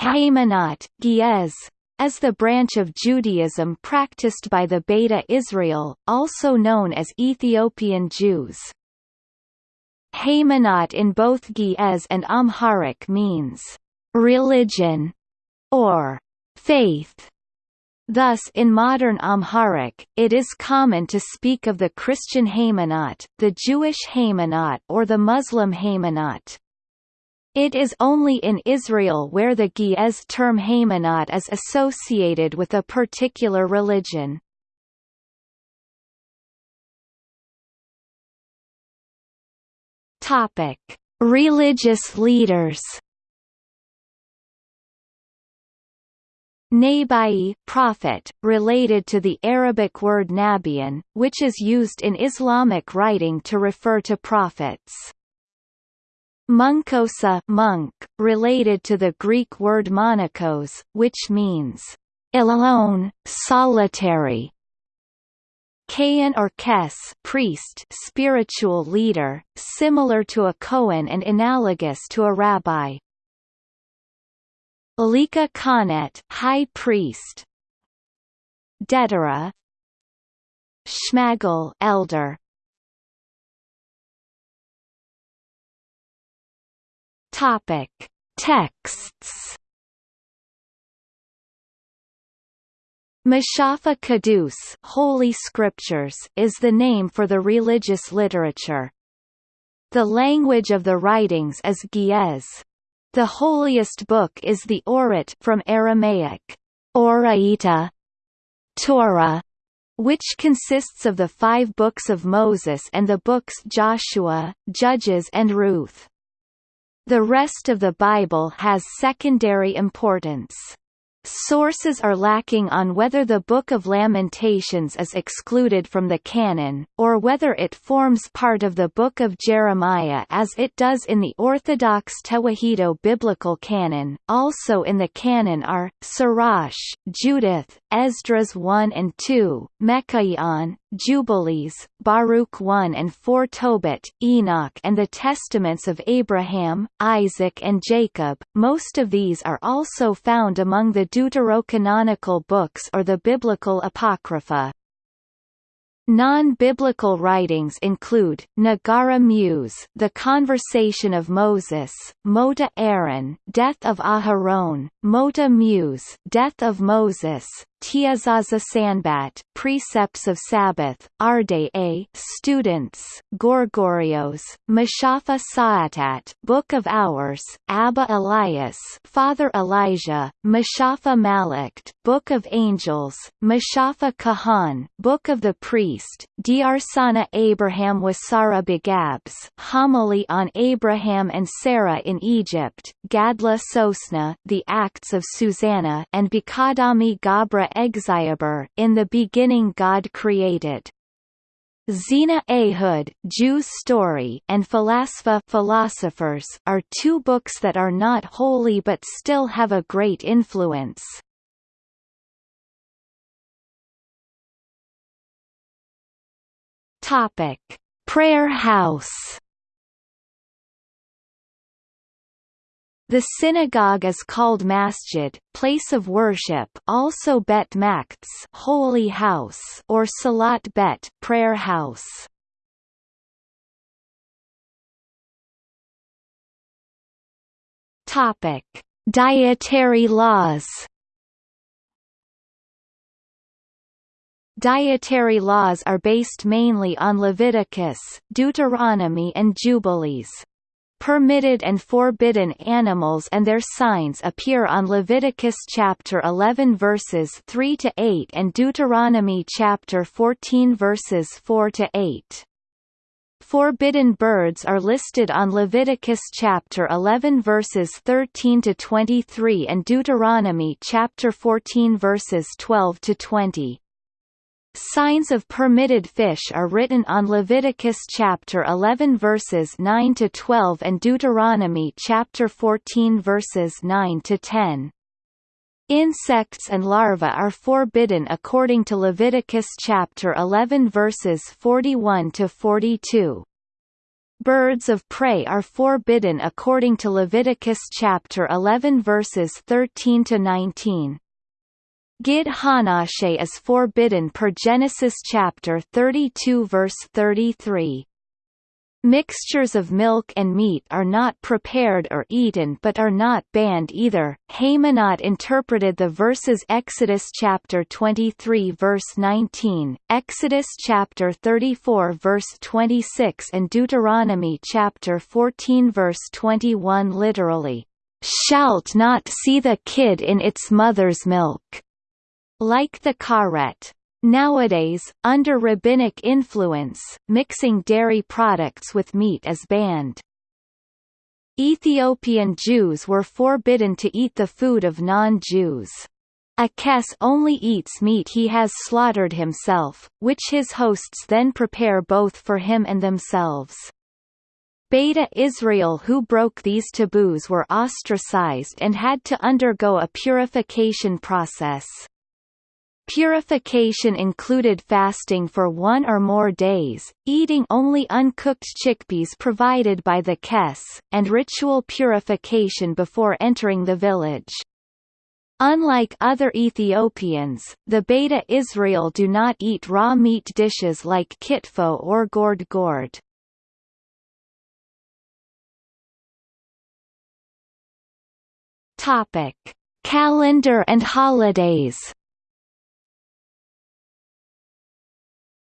Haymanot, Ge'ez, as the branch of Judaism practiced by the Beta Israel, also known as Ethiopian Jews. Haymanot in both Ge'ez and Amharic means religion or faith. Thus in modern Amharic, it is common to speak of the Christian Haymanot, the Jewish Haymanot or the Muslim Haymanot. It is only in Israel where the Ge'ez term Haymanot is associated with a particular religion. Topic: Religious leaders. Nabai prophet, related to the Arabic word Nabian, which is used in Islamic writing to refer to prophets. Munkosa monk, related to the Greek word monachos, which means alone, solitary. Kayan or Kes priest spiritual leader, similar to a Kohen and analogous to a rabbi. Alika Khanet high priest. Dedera Shmagal elder Topic: Texts. Mashafa Kadus Holy Scriptures is the name for the religious literature. The language of the writings is Ge'ez. The holiest book is the Orit from Aramaic, Oraita, Torah, which consists of the five books of Moses and the books Joshua, Judges and Ruth. The rest of the Bible has secondary importance. Sources are lacking on whether the Book of Lamentations is excluded from the canon, or whether it forms part of the Book of Jeremiah as it does in the Orthodox Tewahedo biblical canon. Also in the canon are, Sirach, Judith, Esdras 1 and 2, Micaiah, Jubilees, Baruch 1 and 4 Tobit, Enoch and the Testaments of Abraham, Isaac and Jacob. Most of these are also found among the deuterocanonical books or the biblical apocrypha. Non-biblical writings include, Nagara Muse The Conversation of Moses, Mota Aaron Death of Aharon, Mota Muse Death of Moses, Tiazaza Sanbat Precepts of Sabbath, Arde A Students, Gorgorios, Mashafa Saatat Book of Hours, Abba Elias Father Elijah, Mashafa Malakt Book of Angels, Mashafa Kahan Book of the Priest, Diarsana Abraham Wasara Begabs Homily on Abraham and Sarah in Egypt, Gadla Sosna The Acts of Susanna and Bikadami Gabra Egziaber in the beginning God created. Zena Ehud, Jew's Story, and Philaspa Philosophers are two books that are not holy but still have a great influence. Topic: Prayer House The synagogue is called masjid, place of worship, also bet makts, holy house, or salat bet, prayer house. Topic: Dietary laws. Dietary laws are based mainly on Leviticus, Deuteronomy and Jubilees. Permitted and forbidden animals and their signs appear on Leviticus chapter 11 verses 3 to 8 and Deuteronomy chapter 14 verses 4 to 8. Forbidden birds are listed on Leviticus chapter 11 verses 13 to 23 and Deuteronomy chapter 14 verses 12 to 20. Signs of permitted fish are written on Leviticus chapter 11 verses 9 to 12 and Deuteronomy chapter 14 verses 9 to 10. Insects and larvae are forbidden according to Leviticus chapter 11 verses 41 to 42. Birds of prey are forbidden according to Leviticus chapter 11 verses 13 to 19. Gid Hanashe is forbidden per Genesis chapter 32 verse 33. Mixtures of milk and meat are not prepared or eaten but are not banned either. Haymanot interpreted the verses Exodus chapter 23 verse 19, Exodus chapter 34 verse 26 and Deuteronomy chapter 14 verse 21 literally, "Shalt not see the kid in its mother's milk." Like the karet, Nowadays, under rabbinic influence, mixing dairy products with meat is banned. Ethiopian Jews were forbidden to eat the food of non-Jews. A kes only eats meat he has slaughtered himself, which his hosts then prepare both for him and themselves. Beta Israel who broke these taboos were ostracized and had to undergo a purification process. Purification included fasting for one or more days, eating only uncooked chickpeas provided by the Kess, and ritual purification before entering the village. Unlike other Ethiopians, the Beta Israel do not eat raw meat dishes like kitfo or gored gored. Calendar and holidays.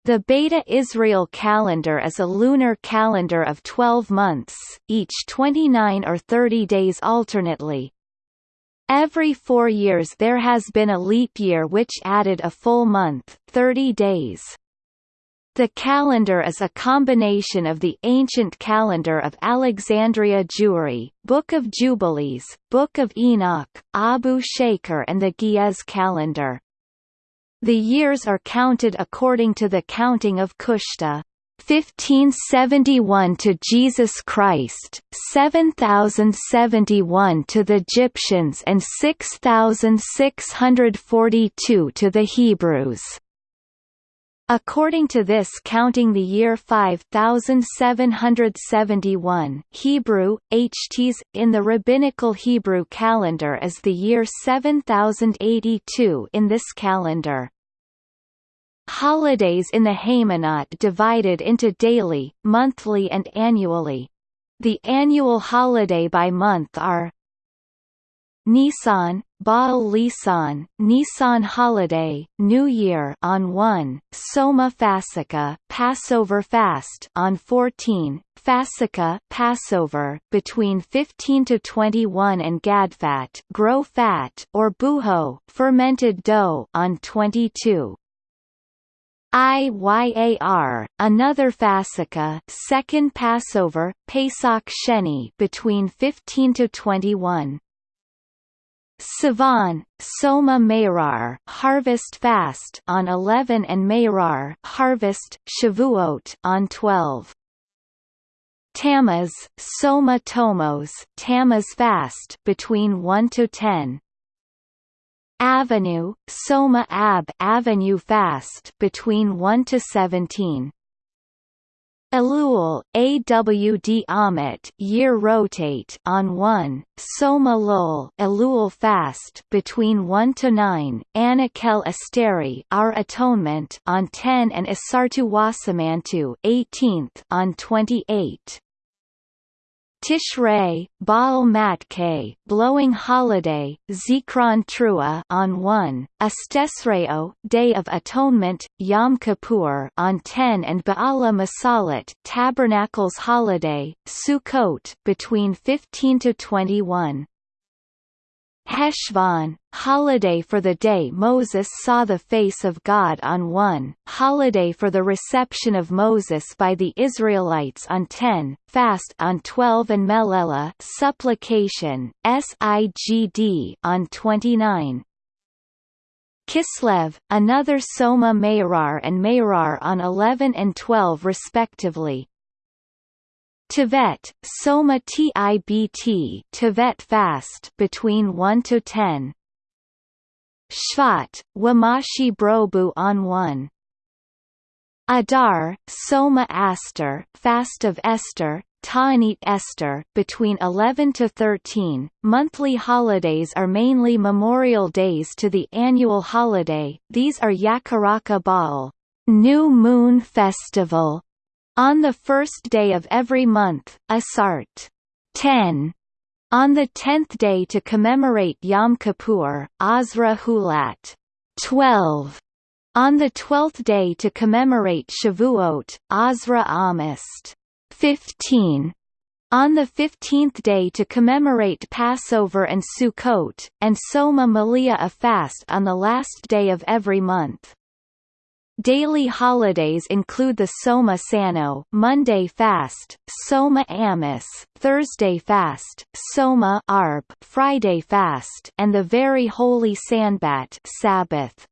The Beta Israel calendar is a lunar calendar of 12 months, each 29 or 30 days alternately. Every four years there has been a leap year which added a full month 30 days. The calendar is a combination of the ancient calendar of Alexandria Jewry, Book of Jubilees, Book of Enoch, Abu Shaker and the Ge'ez calendar. The years are counted according to the counting of Kushta. 1571 to Jesus Christ, 7071 to the Egyptians and 6642 to the Hebrews. According to this counting the year 5771 Hebrew, HTs, in the Rabbinical Hebrew calendar is the year 7082 in this calendar. Holidays in the Haymanot divided into daily, monthly and annually. The annual holiday by month are Nisan, Baal Lisan, Nisan holiday, New Year on 1, Soma Fasika, Passover fast on 14, Fasika, Passover between 15 to 21 and Gadfat, grow fat or buho, fermented dough on 22. Iyar, another Fasika, second Passover, Pesach Sheni between 15 to 21. Sivan, Soma Meirar, Harvest Fast on 11 and Meirar, Harvest, Shavuot on 12. Tammuz, Soma Tomos, Tammuz Fast between 1 to 10. Avenue, Soma Ab Avenue Fast between 1 to 17. Elul, AWD Amit year rotate on 1, Soma Lul Elul fast between 1 to 9, Anakel Asteri Our Atonement on 10 and Asartu Wasamantu 18th on 28. Tishrei, Baal Matke, Blowing Holiday, Zikron Trua on 1, Estesreo, Day of Atonement, Yom Kippur on 10 and Ba'ala Masalat, Tabernacles Holiday, Sukkot between 15 to 21. Heshvan, holiday for the day Moses saw the face of God on 1, holiday for the reception of Moses by the Israelites on 10, fast on 12 and Melela supplication, Sigd on 29. Kislev, another Soma Meirar and Meirar on 11 and 12 respectively. Tevet, Soma Tibt Tevet fast between 1 to 10. Shvat, Wamashi Brobu on 1. Adar, Soma Aster, Fast of Esther, Ta'anit Esther, between 11 to 13. Monthly holidays are mainly memorial days to the annual holiday. These are Yakaraka Baal, New Moon Festival, on the first day of every month, Asart 10, on the tenth day to commemorate Yom Kippur, Azra Hulat. 12, on the twelfth day to commemorate Shavuot, Azra Amist. 15, on the fifteenth day to commemorate Passover and Sukkot, and Soma Malia a fast on the last day of every month. Daily holidays include the Soma Sano Monday fast, Soma Amis Thursday fast, Soma Arb Friday fast, and the very holy Sanbat Sabbath.